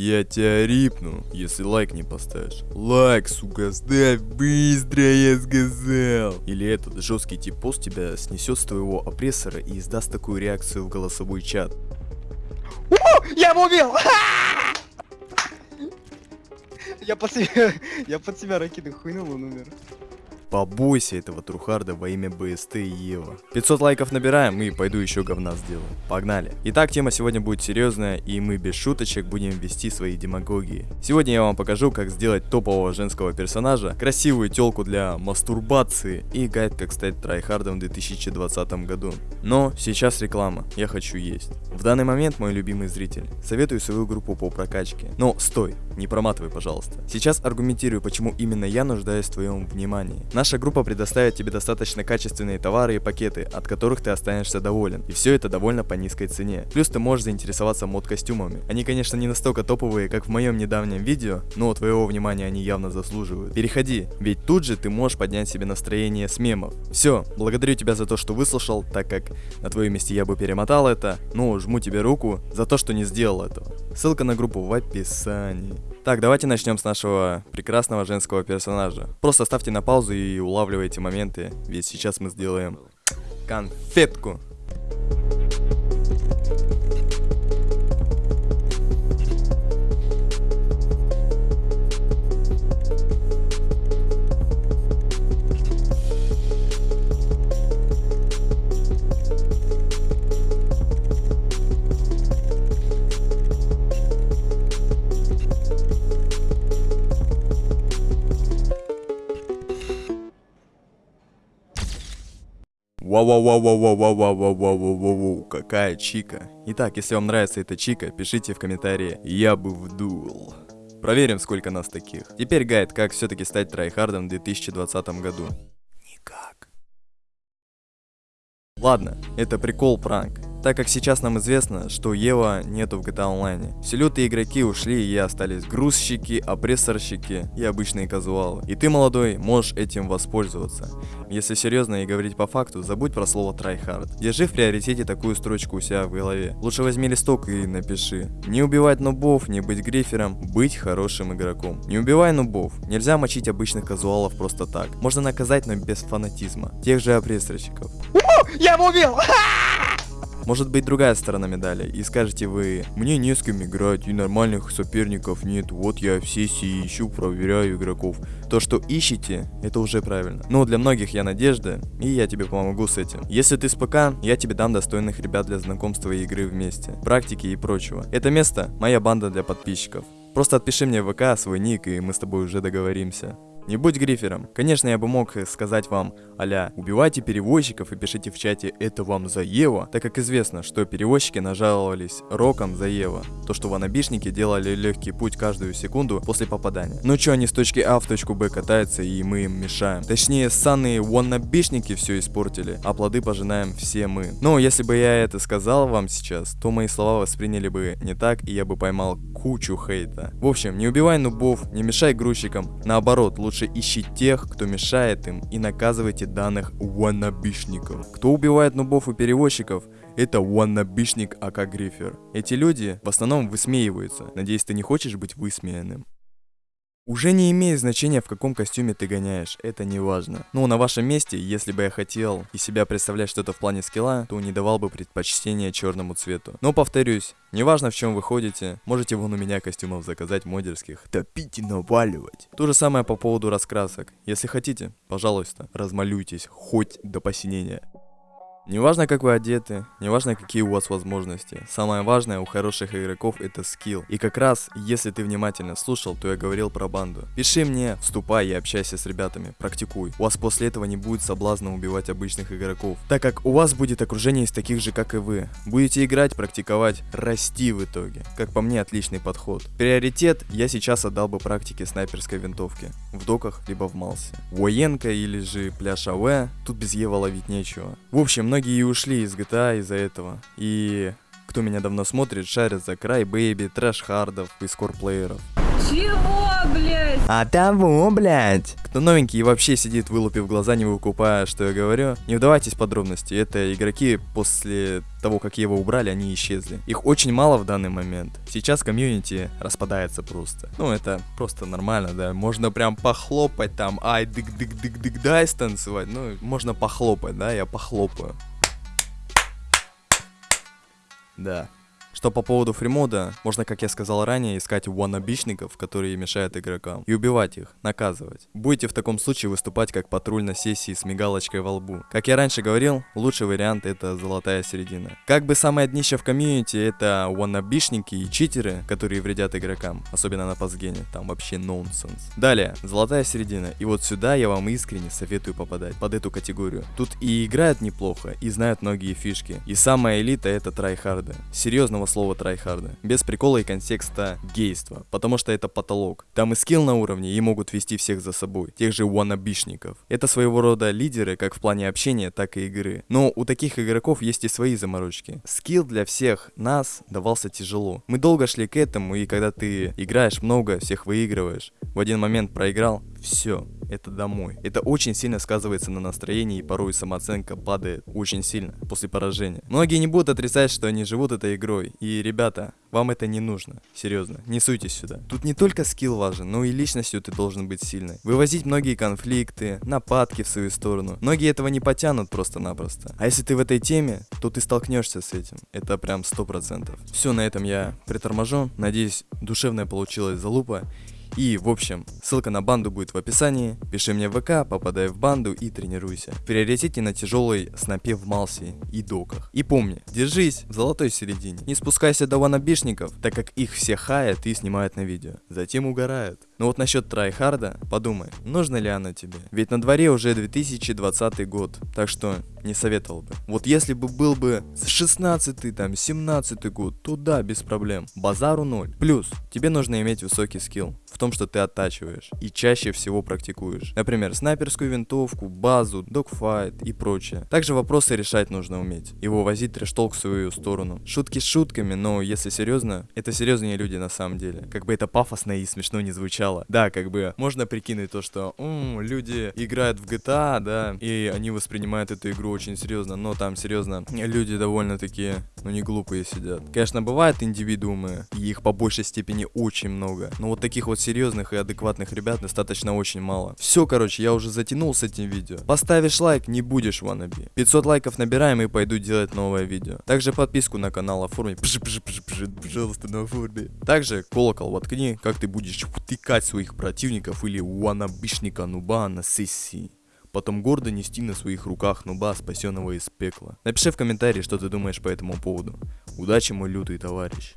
Я тебя рипну, если лайк не поставишь. Лайк, сука, ставь быстро, я сказал. Или этот жесткий тип пост тебя снесет с твоего опрессора и издаст такую реакцию в голосовой чат. Я его убил! Я под себя, я под себя ракеты хуйнул, он умер. Побойся этого трайхарда во имя BST и EWO. 500 лайков набираем и пойду еще говна сделаю. Погнали. Итак, тема сегодня будет серьезная и мы без шуточек будем вести свои демагогии. Сегодня я вам покажу, как сделать топового женского персонажа, красивую телку для мастурбации и гайд, как стать трайхардом в 2020 году. Но сейчас реклама, я хочу есть. В данный момент мой любимый зритель. Советую свою группу по прокачке. Но стой, не проматывай, пожалуйста. Сейчас аргументирую, почему именно я нуждаюсь в твоем внимании. Наша группа предоставит тебе достаточно качественные товары и пакеты, от которых ты останешься доволен. И все это довольно по низкой цене. Плюс ты можешь заинтересоваться мод-костюмами. Они, конечно, не настолько топовые, как в моем недавнем видео, но твоего внимания они явно заслуживают. Переходи, ведь тут же ты можешь поднять себе настроение с мемов. Все, благодарю тебя за то, что выслушал, так как на твоем месте я бы перемотал это, но жму тебе руку за то, что не сделал этого. Ссылка на группу в описании. Так, давайте начнем с нашего прекрасного женского персонажа. Просто ставьте на паузу и улавливайте моменты, ведь сейчас мы сделаем конфетку. Вау-вау-вау-вау-вау-вау-вау-вау-вау, какая чика. Итак, если вам нравится эта чика, пишите в комментарии «Я бы вдул». Проверим, сколько нас таких. Теперь гайд, как все-таки стать трайхардом в 2020 году. Никак. Ладно, это прикол-пранк так как сейчас нам известно, что EWO нету в GTA Online. Все лютые игроки ушли и остались грузчики, опрессорщики и обычные казуалы. И ты, молодой, можешь этим воспользоваться. Если серьезно и говорить по факту, забудь про слово tryhard. Держи в приоритете такую строчку у себя в голове. Лучше возьми листок и напиши. Не убивать нубов, не быть грифером, быть хорошим игроком. Не убивай нубов. Нельзя мочить обычных казуалов просто так. Можно наказать, но без фанатизма. Тех же опрессорщиков. Я его убил! Может быть другая сторона медали, и скажете вы, мне не с кем играть, и нормальных соперников нет, вот я в сессии ищу, проверяю игроков. То, что ищете, это уже правильно. Но для многих я надежда, и я тебе помогу с этим. Если ты с ПК, я тебе дам достойных ребят для знакомства и игры вместе, практики и прочего. Это место моя банда для подписчиков. Просто отпиши мне в ВК свой ник, и мы с тобой уже договоримся. Не будь грифером. Конечно, я бы мог сказать вам, аля, убивайте перевозчиков и пишите в чате «это вам за Ева», так как известно, что перевозчики нажаловались роком за Ева. То, что ванабишники делали легкий путь каждую секунду после попадания. Ну чё, они с точки А в точку Б катаются и мы им мешаем. Точнее, санные ванабишники все испортили, а плоды пожинаем все мы. Но если бы я это сказал вам сейчас, то мои слова восприняли бы не так, и я бы поймал кучу хейта. В общем, не убивай нубов, не мешай грузчикам, наоборот, лучше Лучше ищи тех, кто мешает им, и наказывайте данных ваннабишников. Кто убивает нубов и перевозчиков, это ваннабишник Ака Грифер. Эти люди в основном высмеиваются. Надеюсь, ты не хочешь быть высмеянным. Уже не имеет значения, в каком костюме ты гоняешь, это не важно. Ну, на вашем месте, если бы я хотел и себя представлять что-то в плане скилла, то не давал бы предпочтение черному цвету. Но повторюсь, неважно в чем вы ходите, можете вон у меня костюмов заказать модерских, топить и наваливать. То же самое по поводу раскрасок. Если хотите, пожалуйста, размалюйтесь, хоть до посинения. Неважно, как вы одеты, неважно, какие у вас возможности. Самое важное у хороших игроков это скилл. И как раз, если ты внимательно слушал, то я говорил про банду. Пиши мне, вступай и общайся с ребятами, практикуй. У вас после этого не будет соблазна убивать обычных игроков, так как у вас будет окружение из таких же, как и вы. Будете играть, практиковать, расти в итоге. Как по мне, отличный подход. Приоритет я сейчас отдал бы практике снайперской винтовки. В доках, либо в малсе. Военка или же пляж АВ, тут без Ева ловить нечего. В общем, многие многие ушли из GTA из-за этого. И кто меня давно смотрит, шарит за crybaby, трайхардов и скорплееров. Чего, блядь. А того, блядь. Кто новенький и вообще сидит, вылупив глаза, не выкупая, что я говорю, не вдавайтесь в подробности. Это игроки после того, как EWO убрали, они исчезли. Их очень мало в данный момент. Сейчас комьюнити распадается просто. Ну, это просто нормально, да. Можно прям похлопать там, ай, дык-дык-дык-дык, дай станцевать. Ну, можно похлопать, да, я похлопаю. Да. Что по поводу фримода, можно, как я сказал ранее, искать ваннабишников, которые мешают игрокам, и убивать их, наказывать. Будете в таком случае выступать как патруль на сессии с мигалочкой во лбу. Как я раньше говорил, лучший вариант это золотая середина. Как бы самое днище в комьюнити это ваннабишники и читеры, которые вредят игрокам, особенно на past gen е, там вообще нонсенс. Далее, золотая середина, и вот сюда я вам искренне советую попадать, под эту категорию. Тут и играют неплохо, и знают многие фишки, и самая элита это трайхарды. Серьезного слова трайхарда. Без прикола и контекста гейства, потому что это потолок. Там и скилл на уровне, и могут вести всех за собой, тех же ваннабишников. Это своего рода лидеры, как в плане общения, так и игры. Но у таких игроков есть и свои заморочки. Скилл для всех нас давался тяжело. Мы долго шли к этому, и когда ты играешь много, всех выигрываешь, в один момент проиграл, все, это домой. Это очень сильно сказывается на настроении и порой самооценка падает очень сильно после поражения. Многие не будут отрицать, что они живут этой игрой. И, ребята, вам это не нужно. Серьезно, не суйтесь сюда. Тут не только скилл важен, но и личностью ты должен быть сильной. Вывозить многие конфликты, нападки в свою сторону. Многие этого не потянут просто-напросто. А если ты в этой теме, то ты столкнешься с этим. Это прям 100%. Все, на этом я приторможу. Надеюсь, душевная получилась залупа. И, в общем, ссылка на банду будет в описании. Пиши мне в ВК, попадай в банду и тренируйся. В приоритете на тяжелой снопе в Малсе и доках. И помни, держись в золотой середине. Не спускайся до ванабишников, так как их все хаят и снимают на видео. Затем угорают. Но вот насчет трайхарда, подумай, нужно ли оно тебе? Ведь на дворе уже 2020 год, так что не советовал бы. Вот если бы был бы 16 там 17 год, то да, без проблем. Базару ноль. Плюс, тебе нужно иметь высокий скилл в том, что ты оттачиваешь и чаще всего практикуешь. Например, снайперскую винтовку, базу, докфайт и прочее. Также вопросы решать нужно уметь и вывозить трештолк в свою сторону. Шутки с шутками, но если серьезно, это серьезные люди на самом деле. Как бы это пафосно и смешно не звучало. Да, как бы можно прикинуть то, что м, люди играют в GTA, да, и они воспринимают эту игру очень серьезно, но там серьезно люди довольно такие, ну не глупые сидят. Конечно, бывают индивидуумы, и их по большей степени очень много, но вот таких вот серьезных и адекватных ребят достаточно очень мало. Все, короче, я уже затянул с этим видео. Поставишь лайк, не будешь ваннаби. 500 лайков набираем и пойду делать новое видео. Также подписку на канал оформи, пж, пж, пж, пожалуйста, на оформи. Также колокол воткни, как ты будешь втыкать своих противников или ваннабишника нуба на сессии потом гордо нести на своих руках нуба, спасенного из пекла. Напиши в комментарии, что ты думаешь по этому поводу. Удачи, мой лютый товарищ.